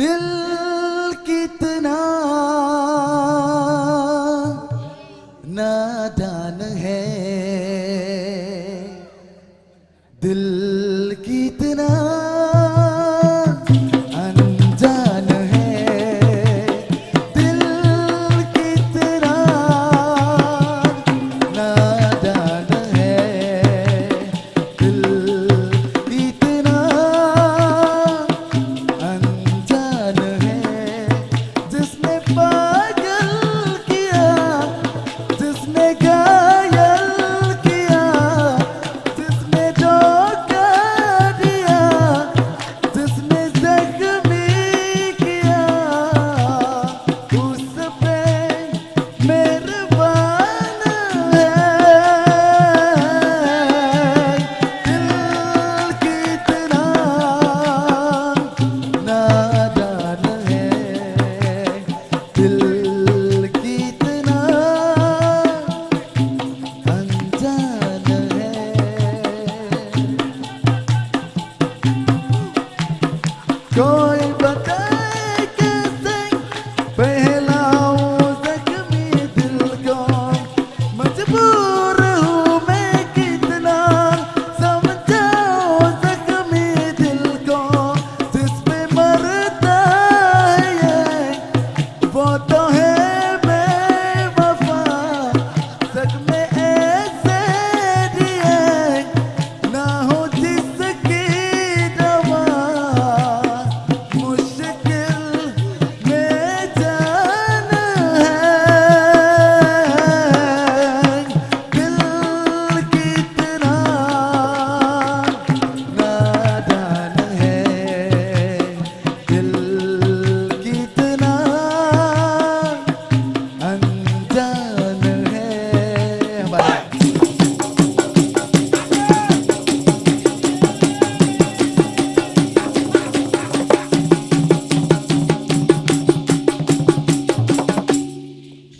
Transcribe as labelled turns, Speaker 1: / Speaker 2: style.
Speaker 1: दिल कितना नादान है। दिल कितना अनजान có